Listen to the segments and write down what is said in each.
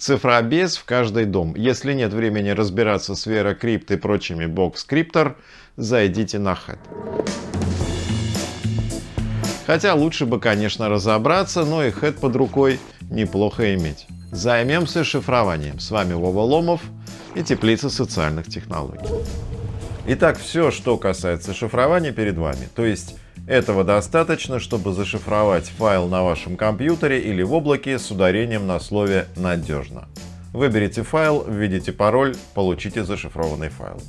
Цифробез в каждый дом. Если нет времени разбираться с VeraCrypt и прочими бокс-криптор, зайдите на Head. Хотя лучше бы, конечно, разобраться, но и Head под рукой неплохо иметь. Займемся шифрованием. С вами Вова Ломов и Теплица социальных технологий. Итак, все, что касается шифрования перед вами. То есть этого достаточно, чтобы зашифровать файл на вашем компьютере или в облаке с ударением на слове «надежно». Выберите файл, введите пароль, получите зашифрованный файл.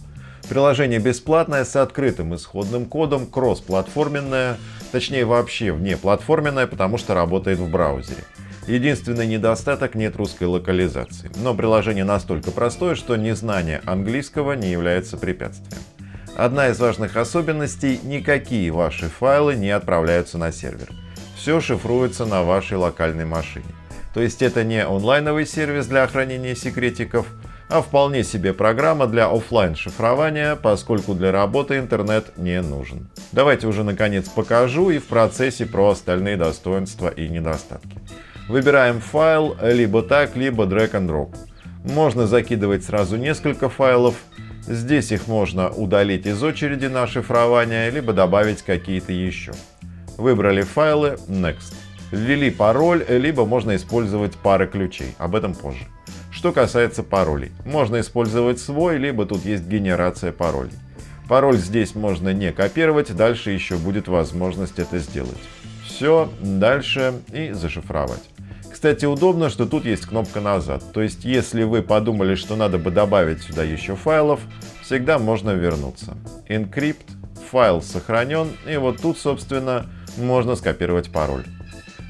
Приложение бесплатное с открытым исходным кодом, кроссплатформенное, точнее вообще внеплатформенное, потому что работает в браузере. Единственный недостаток – нет русской локализации. Но приложение настолько простое, что незнание английского не является препятствием. Одна из важных особенностей – никакие ваши файлы не отправляются на сервер. Все шифруется на вашей локальной машине. То есть это не онлайновый сервис для хранения секретиков, а вполне себе программа для офлайн шифрования, поскольку для работы интернет не нужен. Давайте уже наконец покажу и в процессе про остальные достоинства и недостатки. Выбираем файл либо так, либо drag and drop. Можно закидывать сразу несколько файлов, Здесь их можно удалить из очереди на шифрование, либо добавить какие-то еще. Выбрали файлы Next. Ввели пароль, либо можно использовать пары ключей. Об этом позже. Что касается паролей. Можно использовать свой, либо тут есть генерация паролей. Пароль здесь можно не копировать, дальше еще будет возможность это сделать. Все, дальше и зашифровать. Кстати, удобно, что тут есть кнопка «Назад». То есть, если вы подумали, что надо бы добавить сюда еще файлов, всегда можно вернуться. Encrypt, файл сохранен, и вот тут, собственно, можно скопировать пароль.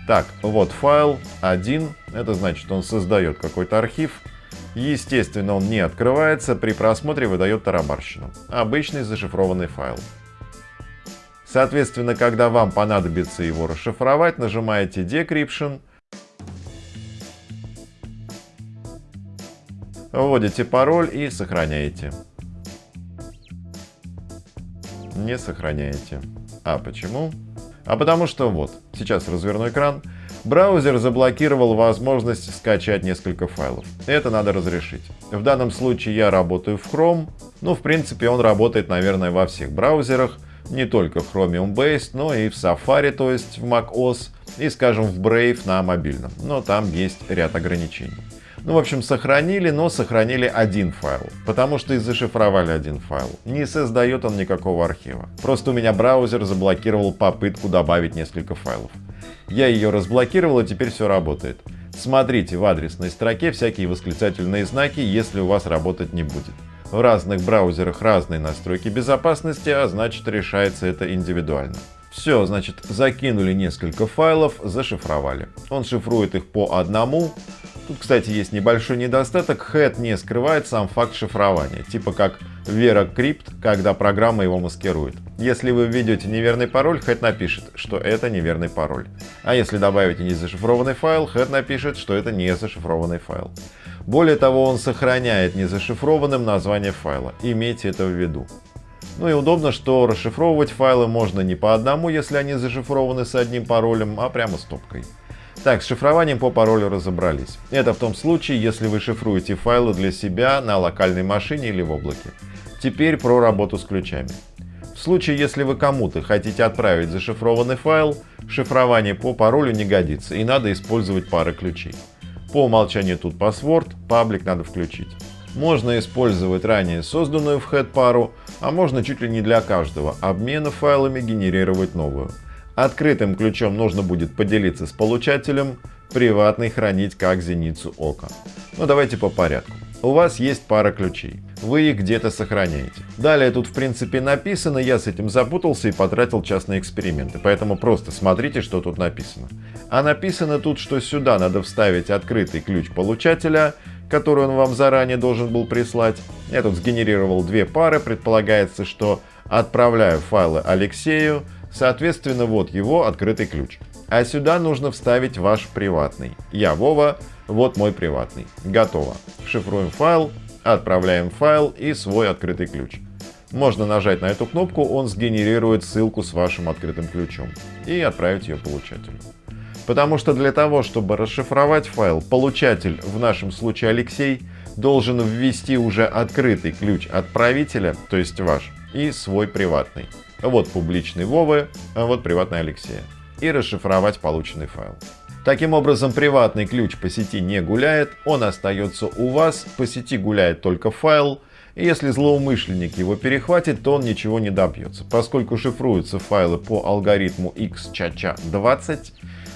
Так, вот файл 1, это значит, он создает какой-то архив. Естественно, он не открывается, при просмотре выдает тарабарщину. Обычный зашифрованный файл. Соответственно, когда вам понадобится его расшифровать, нажимаете Decryption, Вводите пароль и сохраняете. Не сохраняете. А почему? А потому что вот, сейчас разверну экран. Браузер заблокировал возможность скачать несколько файлов. Это надо разрешить. В данном случае я работаю в Chrome. Ну, в принципе, он работает, наверное, во всех браузерах. Не только в Chromium Based, но и в Safari, то есть в macOS, и, скажем, в Brave на мобильном. Но там есть ряд ограничений. Ну, в общем, сохранили, но сохранили один файл, потому что и зашифровали один файл. Не создает он никакого архива. Просто у меня браузер заблокировал попытку добавить несколько файлов. Я ее разблокировал, и теперь все работает. Смотрите в адресной строке всякие восклицательные знаки, если у вас работать не будет. В разных браузерах разные настройки безопасности, а значит решается это индивидуально. Все, значит, закинули несколько файлов, зашифровали. Он шифрует их по одному, Тут, кстати, есть небольшой недостаток. Head не скрывает сам факт шифрования, типа как VeraCrypt, когда программа его маскирует. Если вы введете неверный пароль, Head напишет, что это неверный пароль. А если добавите незашифрованный файл, Head напишет, что это не зашифрованный файл. Более того, он сохраняет незашифрованным название файла. Имейте это в виду. Ну и удобно, что расшифровывать файлы можно не по одному, если они зашифрованы с одним паролем, а прямо стопкой. Так, с шифрованием по паролю разобрались. Это в том случае, если вы шифруете файлы для себя на локальной машине или в облаке. Теперь про работу с ключами. В случае, если вы кому-то хотите отправить зашифрованный файл, шифрование по паролю не годится и надо использовать пары ключей. По умолчанию тут password, паблик надо включить. Можно использовать ранее созданную в head пару, а можно чуть ли не для каждого обмена файлами генерировать новую. Открытым ключом нужно будет поделиться с получателем, приватный хранить как зеницу ока. Но ну, давайте по порядку. У вас есть пара ключей. Вы их где-то сохраняете. Далее тут в принципе написано, я с этим запутался и потратил час на эксперименты, поэтому просто смотрите, что тут написано. А написано тут, что сюда надо вставить открытый ключ получателя, который он вам заранее должен был прислать. Я тут сгенерировал две пары, предполагается, что отправляю файлы Алексею, Соответственно, вот его открытый ключ. А сюда нужно вставить ваш приватный. Я Вова, вот мой приватный. Готово. Шифруем файл, отправляем файл и свой открытый ключ. Можно нажать на эту кнопку, он сгенерирует ссылку с вашим открытым ключом и отправить ее получателю. Потому что для того, чтобы расшифровать файл, получатель, в нашем случае Алексей, должен ввести уже открытый ключ отправителя, то есть ваш, и свой приватный. Вот публичный Вовы, а вот приватный Алексея. И расшифровать полученный файл. Таким образом, приватный ключ по сети не гуляет, он остается у вас, по сети гуляет только файл, и если злоумышленник его перехватит, то он ничего не добьется. Поскольку шифруются файлы по алгоритму XCHA20,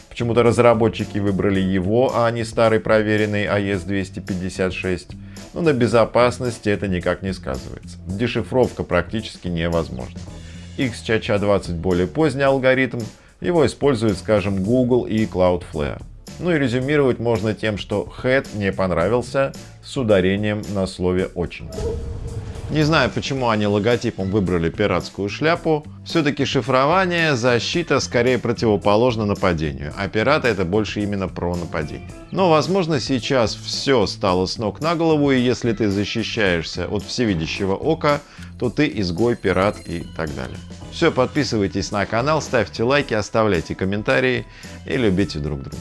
почему-то разработчики выбрали его, а не старый проверенный AES-256, но на безопасности это никак не сказывается. Дешифровка практически невозможна. XCHA20 более поздний алгоритм, его используют, скажем, Google и Cloudflare. Ну и резюмировать можно тем, что head не понравился с ударением на слове «очень». Не знаю, почему они логотипом выбрали пиратскую шляпу. Все-таки шифрование, защита скорее противоположно нападению, а пираты это больше именно про нападение. Но возможно сейчас все стало с ног на голову и если ты защищаешься от всевидящего ока, то ты изгой, пират и так далее. Все, подписывайтесь на канал, ставьте лайки, оставляйте комментарии и любите друг друга.